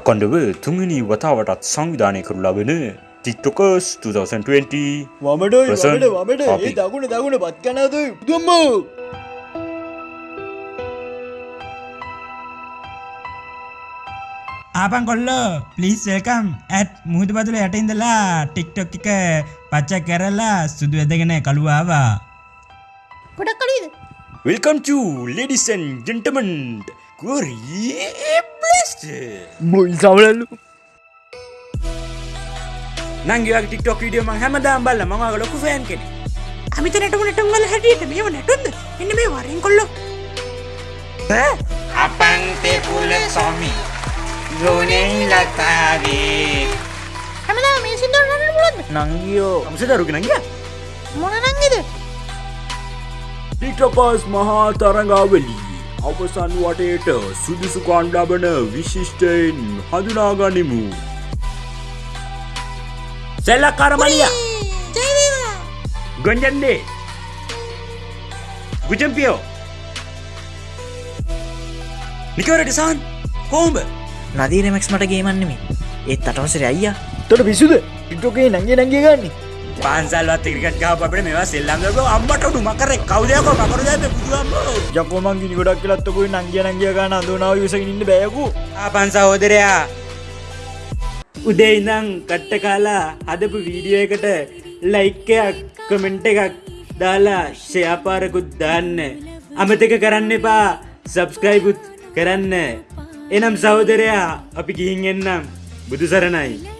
අකොන්ඩව තුන්ගනි වතාවටත් සංවිධානය කරු ලබන ටික්ටොකස් 2020 වමට වමට වමට ඒ topic. දකුණ දකුණ පත් කනාද දුම්මෝ ආපන් කොල්ලෝ පලිස් ඒකම් ඇත් මුහද බතුල යටඉඳලා ටික්ටොක් එක පච්ච කරලා සුදු ඇදගෙන කළුවාවා. ගොඩක් කලීද වෙල්කම් ලෙඩිසන් ජෙන්ටමන්ට් ගොරබ්ලස්ට මොයි සවලල්ලු නංගේවගේ ටික්ටොක් විඩියම හැමදාම් බල්ල මඟ ලොකු ෆෑන් කෙන අමිත නැටම නැටුම්වල හැටියට මේව නැටුන්ද එන්න මේ වරෙන් කොල්ලො අපන්තේ පුල සොමි යෝනෙයි ලතාගේ හැමදා මේ සිින්දුව නට පුලොද නංගියෝ අමස දරුගෙන ගිය මොන නංගෙද ටික්ටොකස් මහා තරඟාවලී අවසන් වටේට සුදුසුකාන් ලබන විශිෂ්ටයින් හඳුනාගනිමු. සැල්ල කරමලිය ගොන්ජන්ඩේ ගුජම්පියෝ. නිකවරටසාන් කෝම්බ නදීරමක්ස් මට ගේමන්නෙමේ ඒත් අටවසර අයියා. තොට පිසුද ටිටෝකේ නංගේ නංගේ ගන්න පන්සල්වත් ක්‍රිකට් ගාපට මේවා සෙල්ලම්ගක අම්මට ඩු මකර. කවදයක මකර දැ පුදුවම්ම ජකෝමන්ගි ගොඩක් කියලත්තකුයි නංගිය නංගිය ගන්න අඳනාව විසගෙන ඉන්න බෑකු ආපන් සහෝදරයා උදේ ඉඳං කට්ට කාලා හදපු වීඩියෝ එකට ලයික්කයක් කමෙන්ට් එකක් දාලා ෂයාපාරකුත් දාන්න. අමතක කරන්න එපා සබස්ක්‍රයිබුත් කරන්න. එනම් සහෝදරයා අපි ගිහින් එන්නම්. බුදු සරණයි